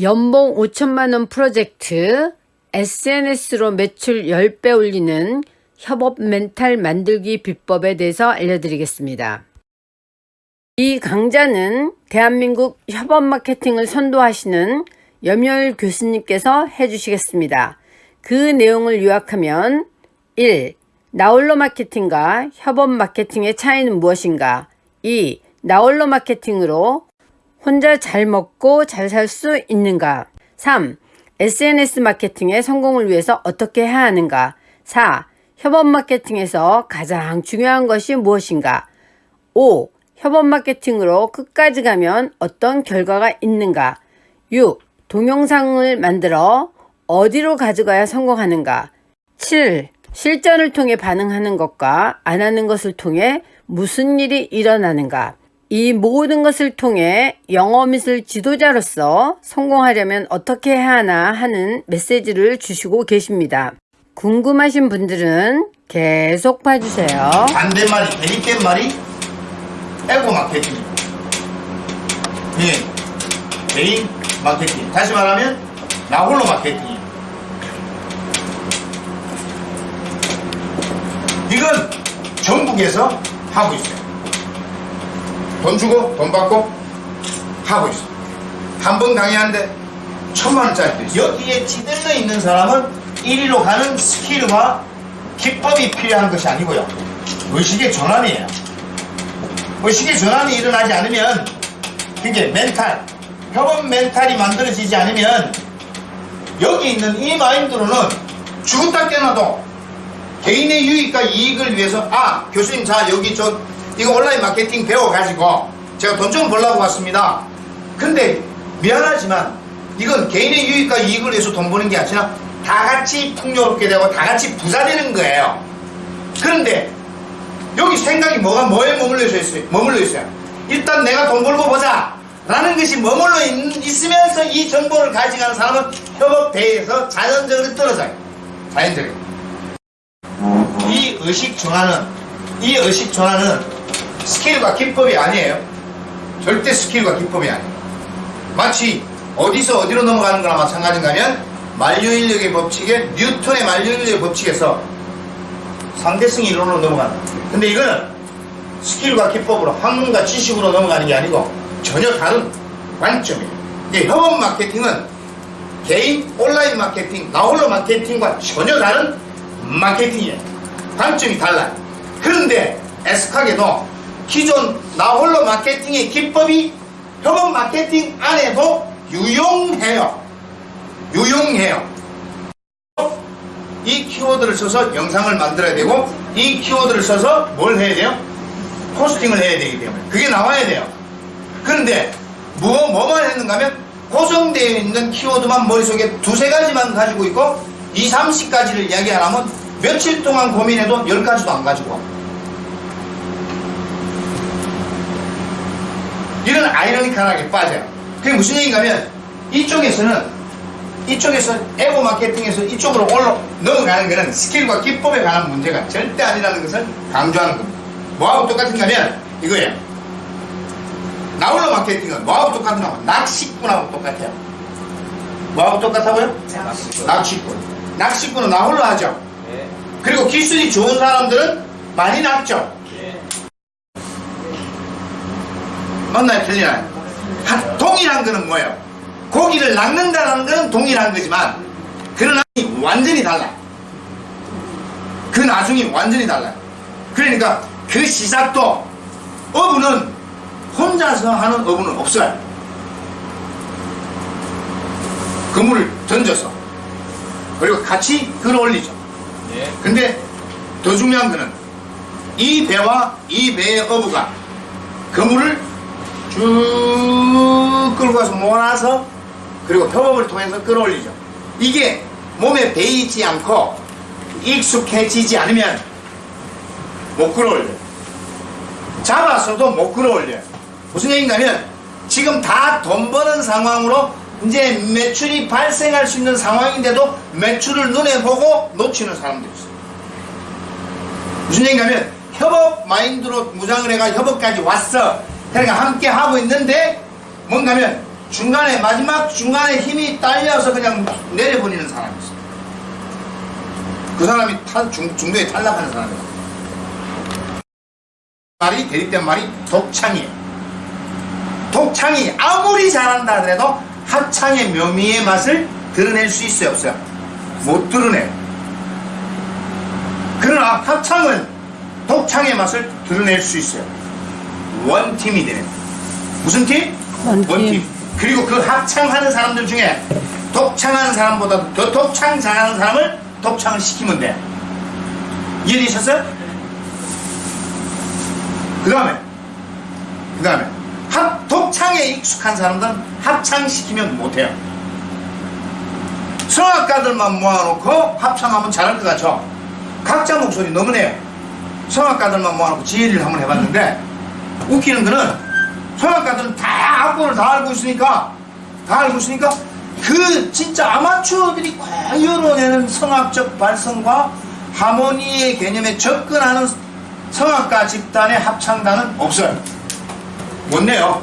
연봉 5천만원 프로젝트 SNS로 매출 10배 올리는 협업 멘탈 만들기 비법에 대해서 알려드리겠습니다. 이 강좌는 대한민국 협업 마케팅을 선도하시는 염열 교수님께서 해주시겠습니다. 그 내용을 요약하면 1. 나홀로 마케팅과 협업 마케팅의 차이는 무엇인가? 2. 나홀로 마케팅으로 혼자 잘 먹고 잘 살 수 있는가? 3. SNS 마케팅의 성공을 위해서 어떻게 해야 하는가? 4. 협업 마케팅에서 가장 중요한 것이 무엇인가? 5. 협업 마케팅으로 끝까지 가면 어떤 결과가 있는가? 6. 동영상을 만들어 어디로 가져가야 성공하는가? 7. 실전을 통해 반응하는 것과 안 하는 것을 통해 무슨 일이 일어나는가? 이 모든 것을 통해 영어미술 지도자로서 성공하려면 어떻게 해야 하나 하는 메시지를 주시고 계십니다. 궁금하신 분들은 계속 봐주세요. 반대말이 대립된 말이 에고 마케팅. 예, 개인 마케팅. 다시 말하면 나홀로 마케팅. 이건 전국에서 하고 있어요 돈 주고 돈 받고 하고 있어. 한 번 강의하는데 천만 원짜리도 있어. 여기에 찌들어 있는 사람은 1위로 가는 skill과 기법이 필요한 것이 아니고요. 의식의 전환이에요. 의식의 전환이 일어나지 않으면 그게 멘탈 협업 mental이 만들어지지 않으면 여기 있는 이 마인드로는 죽었다 깨어나도 개인의 유익과 이익을 위해서 아 교수님 자 여기 저 이거 온라인 마케팅 배워가지고 제가 돈 좀 벌라고 왔습니다 근데 미안하지만 이건 개인의 유익과 이익을 위해서 돈 버는 게 아니라 다 같이 풍요롭게 되고 다 같이 부자 되는 거예요 그런데 여기 생각이 뭐가 뭐에 머물러 있어요? 머물러 있어요. 일단 내가 돈 벌고 보자 라는 것이 머물러 있, 있으면서 이 정보를 가져가는 사람은 협업대회에서 자연적으로 떨어져요. 자연적으로. 이 의식 전환은 이 의식 전환은 스킬과 기법이 아니에요. 절대 스킬과 기법이 아니에요. 마치 어디서 어디로 넘어가는 거나 마찬가지인가면 만류인력의 법칙에 뉴턴의 만류인력의 법칙에서 상대성 이론으로 넘어간다. 근데 이거는 스킬과 기법으로 학문과 지식으로 넘어가는 게 아니고 전혀 다른 관점이에요. 근데 협업 마케팅은 개인 온라인 마케팅, 나홀로 마케팅과 전혀 다른 마케팅이에요. 관점이 달라요. 그런데 애석하게도 기존 나홀로 마케팅의 기법이 협업 마케팅 안에도 유용해요. 유용해요. 이 키워드를 써서 영상을 만들어야 되고 이 키워드를 써서 뭘 해야 돼요? 포스팅을 해야 되기 때문에 그게 나와야 돼요 그런데 뭐, 뭐만 했는가 하면 고정되어 있는 키워드만 머릿속에 두세 가지만 가지고 있고 2, 30가지를 이야기하려면 며칠 동안 고민해도 10가지도 안 가지고 이런 아이러니컬하게 빠져요 그게 무슨 얘기인가 하면 이쪽에서는 이쪽에서 에고 마케팅에서 이쪽으로 올라 넘어가는 것은 스킬과 기법에 관한 문제가 절대 아니라는 것을 강조하는 겁니다. 뭐하고 똑같은가 하면 이거예요. 나홀로 마케팅은 뭐하고 똑같은가 하면 낚시꾼하고 똑같아요. 뭐하고 똑같다고요? 낚시꾼. 낚시꾼. 낚시꾼은 나홀로 하죠. 네. 그리고 기술이 좋은 사람들은 많이 낚죠. 네. 맞나요? 틀리나요? 동일한 거는 뭐예요? 고기를 낚는다는 건 동일한 거지만 그러나 완전히 달라요. 그 나중이 완전히 달라요. 그러니까 그 시작도 어부는 혼자서 하는 어부는 없어요. 그물을 던져서 그리고 같이 끌어올리죠. 네. 근데 더 중요한 거는 이 배와 이 배의 어부가 그물을 쭉 끌고 가서 몰아서 그리고 협업을 통해서 끌어올리죠. 이게 몸에 배이지 않고 익숙해지지 않으면 못 끌어올려요. 잡아서도 못 끌어올려요. 무슨 얘기인가 하면 지금 다 돈 버는 상황으로 이제 매출이 발생할 수 있는 상황인데도 매출을 눈에 보고 놓치는 사람들이 있어요. 무슨 얘기인가 하면 협업 마인드로 무장을 해가 협업까지 왔어. 그러니까 함께 하고 있는데 뭔가 하면 중간에 마지막 중간에 힘이 딸려서 그냥 내려버리는 사람이 있어요. 그 사람이 탈, 중, 중도에 탈락하는 사람이에요. 말이 대립된 말이 독창이에요. 독창이 아무리 잘한다 하더라도 합창의 묘미의 맛을 드러낼 수 있어요 없어요? 못 드러내요. 그러나 합창은 독창의 맛을 드러낼 수 있어요. 원팀이 되는 무슨 팀? 원팀. 그리고 그 합창하는 사람들 중에 독창하는 사람보다 더 독창 잘하는 사람을 독창을 시키면 돼. 이해되셨어요? 그 다음에 그 다음에 합 독창에 익숙한 사람들은 합창시키면 못해요. 성악가들만 모아놓고 합창하면 잘할 것 같죠? 각자 목소리 너무 내요. 성악가들만 모아놓고 지혜를 한번 해봤는데 웃기는 거는 성악가들은 다 악보를 다 알고 있으니까 다 알고 있으니까 그 진짜 아마추어들이 과열어내는 성악적 발성과 하모니의 개념에 접근하는 성악가 집단의 합창단은 없어요. 못 내요.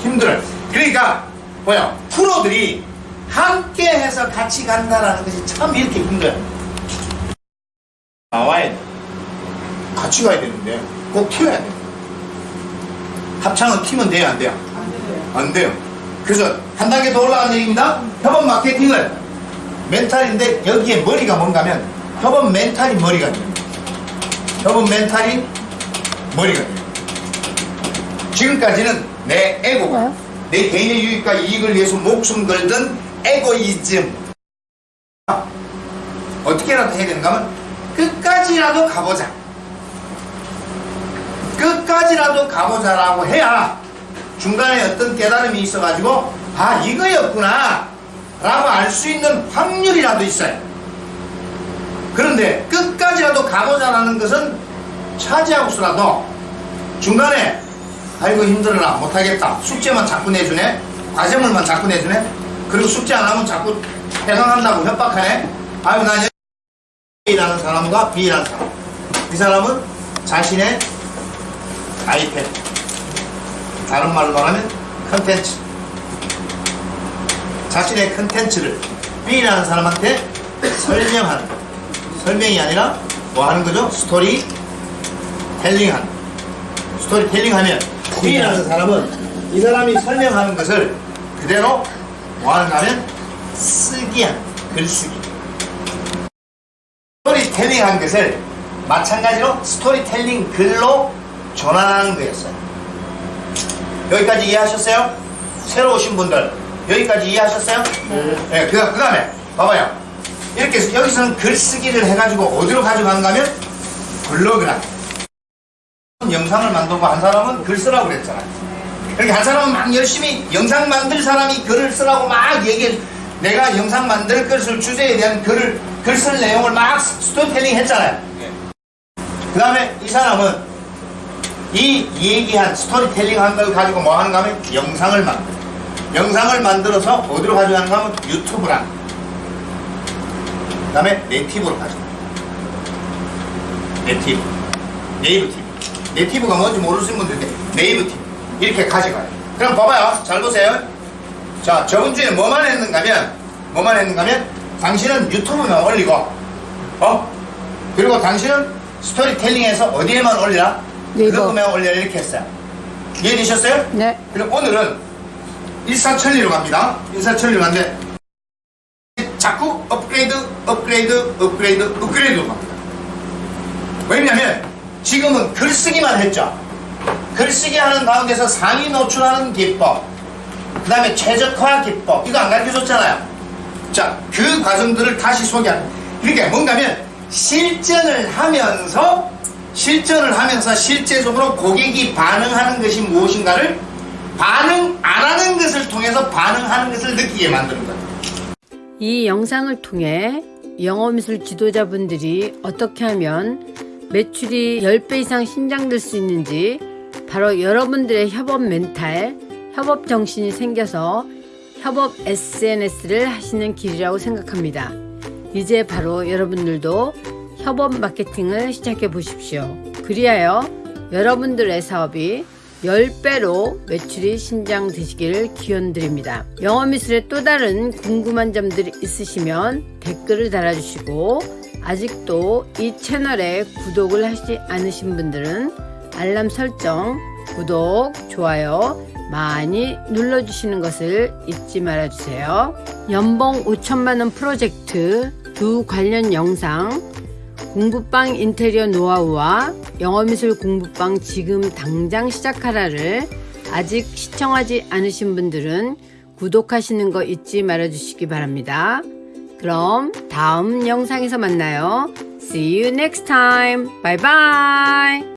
힘들어요. 그러니까 뭐야 프로들이 함께 해서 같이 간다라는 것이 참 이렇게 힘들어요. 나와야 돼. 같이 가야 되는데 꼭 튀어야 돼. 합창은 튀면 돼요, 안 돼요? 안 돼요. 그래서 한 단계 더 올라간 얘기입니다. 협업 마케팅을 mental인데 여기에 머리가 뭔가 하면 협업 mental이 머리가 돼요. 협업 mental이 머리가 돼요. 지금까지는 내 에고가 내 개인의 유익과 이익을 위해서 목숨 걸던 에고이즘 어떻게라도 해야 되는가 하면 끝까지라도 가보자 끝까지라도 가보자라고 해야 중간에 어떤 깨달음이 있어가지고 아 이거였구나 라고 알 수 있는 확률이라도 있어요. 그런데 끝까지라도 가보자라는 것은 차지하고서라도 중간에 아이고 힘들어라 못하겠다 숙제만 자꾸 내주네 과제물만 자꾸 내주네 그리고 숙제 안 하면 자꾸 해강한다고 협박하네. 아유 난 A라는 사람과 B라는 사람. 이 사람은 자신의 아이패드 다른 말로 말하면 컨텐츠 자신의 컨텐츠를 B라는 사람한테 거. 설명이 아니라 뭐 하는 거죠? 스토리 거. 스토리 텔링 하면 B라는 사람은 이 사람이 설명하는 것을 그대로 뭐 하는가 하면 쓰기 한 글쓰기 스토리 텔링 한 것을 마찬가지로 스토리 텔링 글로 전환하는 거였어요 여기까지 이해하셨어요? 새로 오신 분들 여기까지 이해하셨어요? 네. 그, 그 다음에 봐봐요 이렇게 해서 여기서는 글쓰기를 해가지고 어디로 가져가는가 하면 블로그라 영상을 만들고 한 사람은 글 쓰라고 그랬잖아요. 이렇게 한 사람은 막 열심히 영상 만들 사람이 글을 쓰라고 막 얘기해. 내가 영상 만들 것을 주제에 대한 글을 글 쓸 내용을 막 스토리텔링 했잖아요. 그 다음에 이 사람은 이 얘기한 스토리텔링 한 걸 가지고 뭐 하는가 하면 영상을 만들어. 영상을 만들어서 어디로 가져가는가 하면 유튜브랑 그 다음에 네이TV로 가져가. 네이TV. 네이버 TV. 네이TV가 뭔지 모르시는 분들인데 네이버 TV. 이렇게 가져가요. 그럼 봐봐요. 잘 보세요. 자, 저번 주에 뭐만 했는가 하면, 뭐만 했는가 하면, 당신은 유튜브만 올리고, 어? 그리고 당신은 스토리텔링에서 어디에만 올리라? 네이버. 블로그만 올리라 이렇게 했어요. 이해되셨어요? 네. 그럼 오늘은 일사천리로 갑니다. 일사천리로 가는데 자꾸 업그레이드, 업그레이드, 업그레이드, 업그레이드로 갑니다. 왜냐면 지금은 글쓰기만 했죠. 글쓰기 하는 가운데서 상위 노출하는 기법, 그 다음에 최적화 기법, 이거 안 가르쳐 줬잖아요. 자, 그 과정들을 다시 소개하는. 그러니까 뭔가 하면 실전을 하면서 실전을 하면서 실제적으로 고객이 반응하는 것이 무엇인가를 반응 안 하는 것을 통해서 반응하는 것을 느끼게 만드는 거예요. 이 영상을 통해 영어미술 지도자분들이 어떻게 하면 매출이 10배 이상 신장될 수 있는지 바로 여러분들의 협업 멘탈, 협업 정신이 생겨서 협업 SNS를 하시는 길이라고 생각합니다. 이제 바로 여러분들도 협업 마케팅을 시작해 보십시오. 그리하여 여러분들의 사업이 10배로 매출이 신장되시길 기원드립니다. 영어미술의 또 다른 궁금한 점들이 있으시면 댓글을 달아주시고 아직도 이 채널에 구독을 하시지 않으신 분들은 알람 설정, 구독, 좋아요 많이 눌러주시는 것을 잊지 말아주세요. 연봉 5천만원 프로젝트 두 관련 영상 공부방 인테리어 노하우와 영어미술 공부방 지금 당장 시작하라를 아직 시청하지 않으신 분들은 구독하시는 거 잊지 말아주시기 바랍니다. 그럼 다음 영상에서 만나요. See you next time. Bye bye.